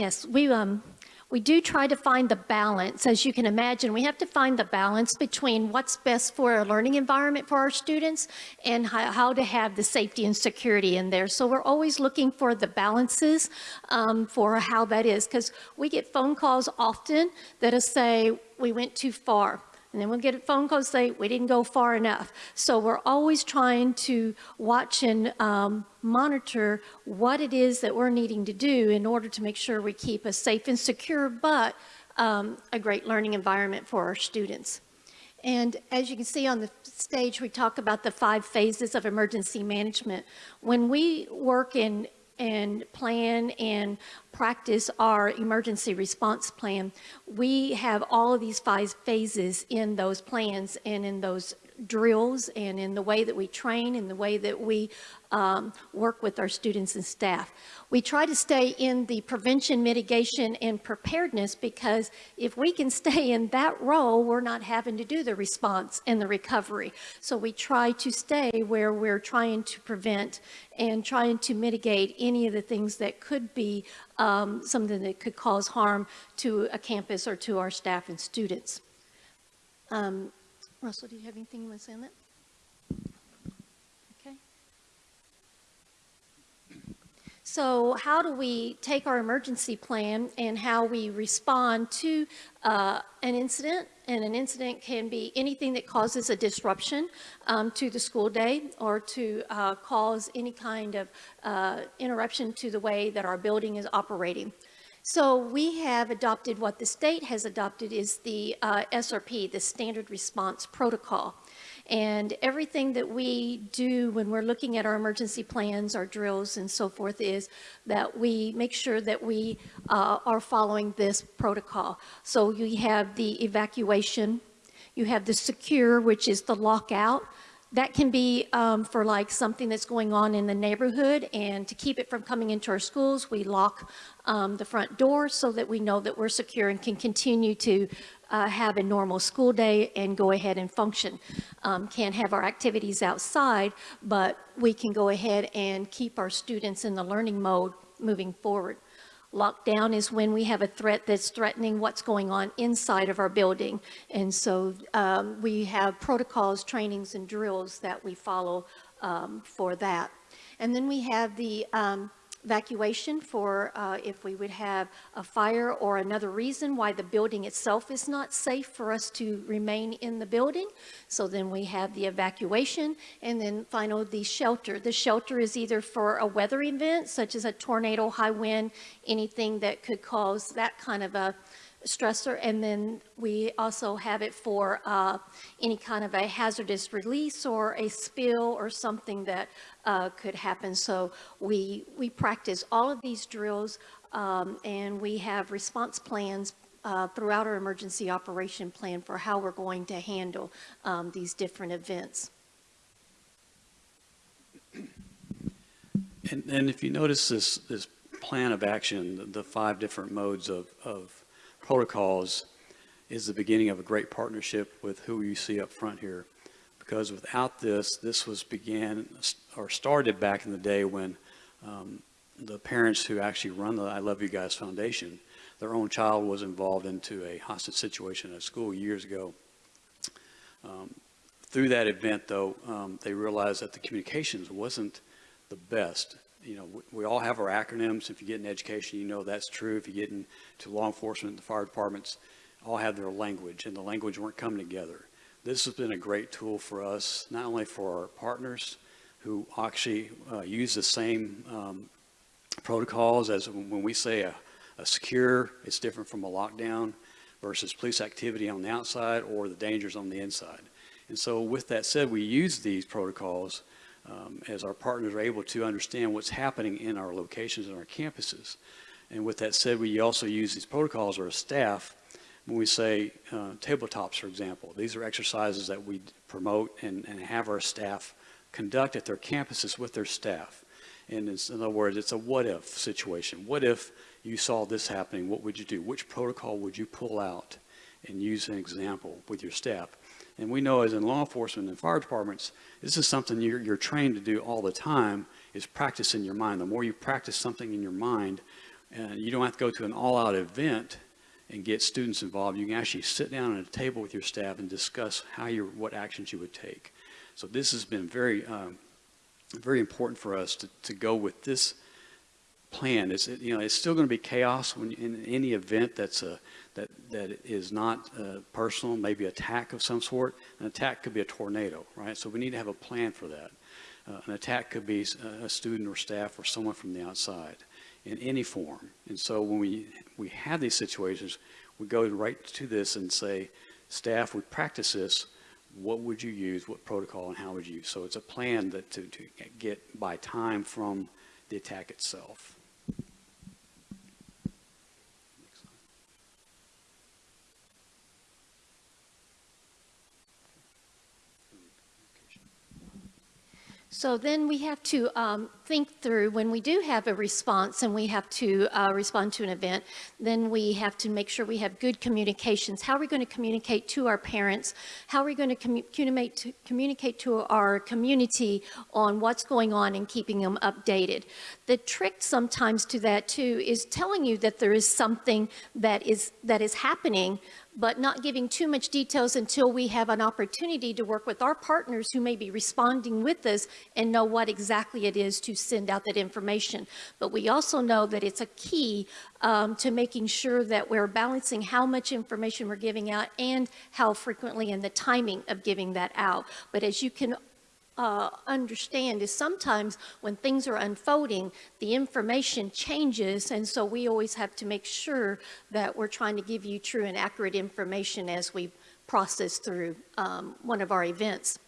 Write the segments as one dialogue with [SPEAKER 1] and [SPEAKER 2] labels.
[SPEAKER 1] Yes, we, um, we do try to find the balance. As you can imagine, we have to find the balance between what's best for a learning environment for our students and how, how to have the safety and security in there. So we're always looking for the balances um, for how that is because we get phone calls often that'll say, we went too far. And then we'll get a phone call say, we didn't go far enough. So we're always trying to watch and um, monitor what it is that we're needing to do in order to make sure we keep a safe and secure, but um, a great learning environment for our students. And as you can see on the stage, we talk about the five phases of emergency management. When we work in and plan and practice our emergency response plan, we have all of these five phases in those plans and in those drills and in the way that we train and the way that we um, work with our students and staff. We try to stay in the prevention, mitigation, and preparedness because if we can stay in that role, we're not having to do the response and the recovery. So we try to stay where we're trying to prevent and trying to mitigate any of the things that could be um, something that could cause harm to a campus or to our staff and students. Um, Russell, do you have anything you want to say on that? Okay. So how do we take our emergency plan and how we respond to uh, an incident? And an incident can be anything that causes a disruption um, to the school day or to uh, cause any kind of uh, interruption to the way that our building is operating. So we have adopted what the state has adopted is the uh, SRP, the Standard Response Protocol. And everything that we do when we're looking at our emergency plans, our drills and so forth is that we make sure that we uh, are following this protocol. So you have the evacuation, you have the secure, which is the lockout, that can be um, for like something that's going on in the neighborhood and to keep it from coming into our schools, we lock um, the front door so that we know that we're secure and can continue to uh, have a normal school day and go ahead and function. Um, can't have our activities outside, but we can go ahead and keep our students in the learning mode moving forward. Lockdown is when we have a threat that's threatening what's going on inside of our building. And so um, we have protocols, trainings, and drills that we follow um, for that. And then we have the um, evacuation for uh, if we would have a fire or another reason why the building itself is not safe for us to remain in the building. So then we have the evacuation and then final the shelter. The shelter is either for a weather event such as a tornado, high wind, anything that could cause that kind of a stressor and then we also have it for uh, any kind of a hazardous release or a spill or something that uh, could happen. So we, we practice all of these drills um, and we have response plans uh, throughout our emergency operation plan for how we're going to handle um, these different events.
[SPEAKER 2] And, and if you notice this, this plan of action, the, the five different modes of, of protocols is the beginning of a great partnership with who you see up front here. Because without this, this was began or started back in the day when um, the parents who actually run the I Love You Guys Foundation, their own child was involved into a hostage situation at school years ago. Um, through that event, though, um, they realized that the communications wasn't the best you know, we, we, all have our acronyms. If you get in education, you know that's true. If you get into law enforcement, the fire departments all have their language, and the language weren't coming together. This has been a great tool for us, not only for our partners who actually uh, use the same um, protocols as when we say a, a secure, it's different from a lockdown versus police activity on the outside or the dangers on the inside. And so with that said, we use these protocols um, as our partners are able to understand what's happening in our locations and our campuses. And with that said, we also use these protocols or staff when we say uh, tabletops, for example. These are exercises that we promote and, and have our staff conduct at their campuses with their staff. And in other words, it's a what if situation. What if you saw this happening? What would you do? Which protocol would you pull out and use an example with your staff? And we know as in law enforcement and fire departments, this is something you're, you're trained to do all the time is practice in your mind. The more you practice something in your mind, And you don't have to go to an all-out event and get students involved. You can actually sit down at a table with your staff and discuss how you, what actions you would take. So this has been very, um, very important for us to, to go with this plan. It's, you know, it's still going to be chaos when in any event that's a, that, that is not uh, personal, maybe attack of some sort. An attack could be a tornado, right? So we need to have a plan for that. Uh, an attack could be a student or staff or someone from the outside in any form. And so when we, we have these situations, we go right to this and say, staff, we practice this. What would you use? What protocol and how would you? So it's a plan that to, to get by time from the attack itself.
[SPEAKER 1] So then we have to um, think through when we do have a response and we have to uh, respond to an event, then we have to make sure we have good communications. How are we going to communicate to our parents? How are we going to commu- communicate to, communicate to our community on what's going on and keeping them updated? The trick sometimes to that too is telling you that there is something that is that is happening but not giving too much details until we have an opportunity to work with our partners who may be responding with us and know what exactly it is to send out that information. But we also know that it's a key um, to making sure that we're balancing how much information we're giving out and how frequently and the timing of giving that out. But as you can uh, understand is sometimes when things are unfolding, the information changes, and so we always have to make sure that we're trying to give you true and accurate information as we process through um, one of our events.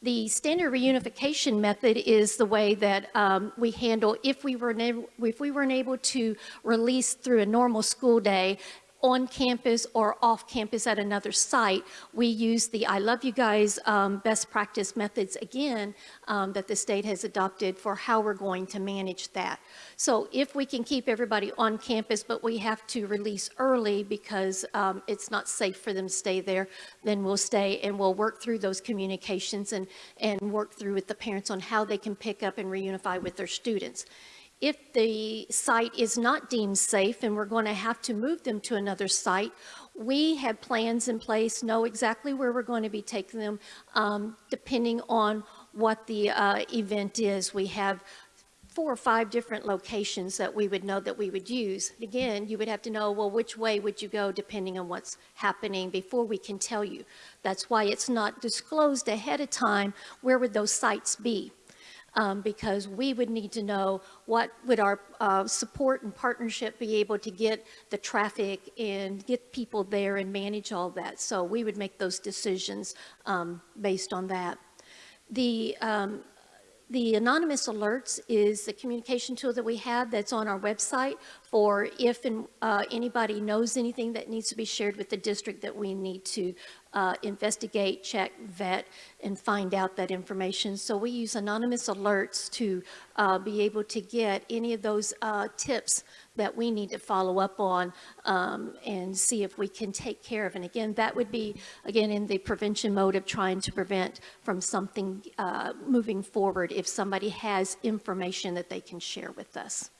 [SPEAKER 1] The standard reunification method is the way that um, we handle if we were if we weren't able to release through a normal school day on campus or off campus at another site, we use the I Love You Guys um, best practice methods again um, that the state has adopted for how we're going to manage that. So if we can keep everybody on campus, but we have to release early because um, it's not safe for them to stay there, then we'll stay and we'll work through those communications and, and work through with the parents on how they can pick up and reunify with their students. If the site is not deemed safe and we're going to have to move them to another site, we have plans in place, know exactly where we're going to be taking them, um, depending on what the uh, event is. We have four or five different locations that we would know that we would use. Again, you would have to know, well, which way would you go depending on what's happening before we can tell you. That's why it's not disclosed ahead of time where would those sites be um, because we would need to know what would our uh, support and partnership be able to get the traffic and get people there and manage all that. So we would make those decisions um, based on that. The um, the anonymous alerts is the communication tool that we have that's on our website for if and uh, anybody knows anything that needs to be shared with the district that we need to uh, investigate, check, vet, and find out that information. So we use anonymous alerts to uh, be able to get any of those uh, tips that we need to follow up on um, and see if we can take care of. And again, that would be, again, in the prevention mode of trying to prevent from something uh, moving forward if somebody has information that they can share with us.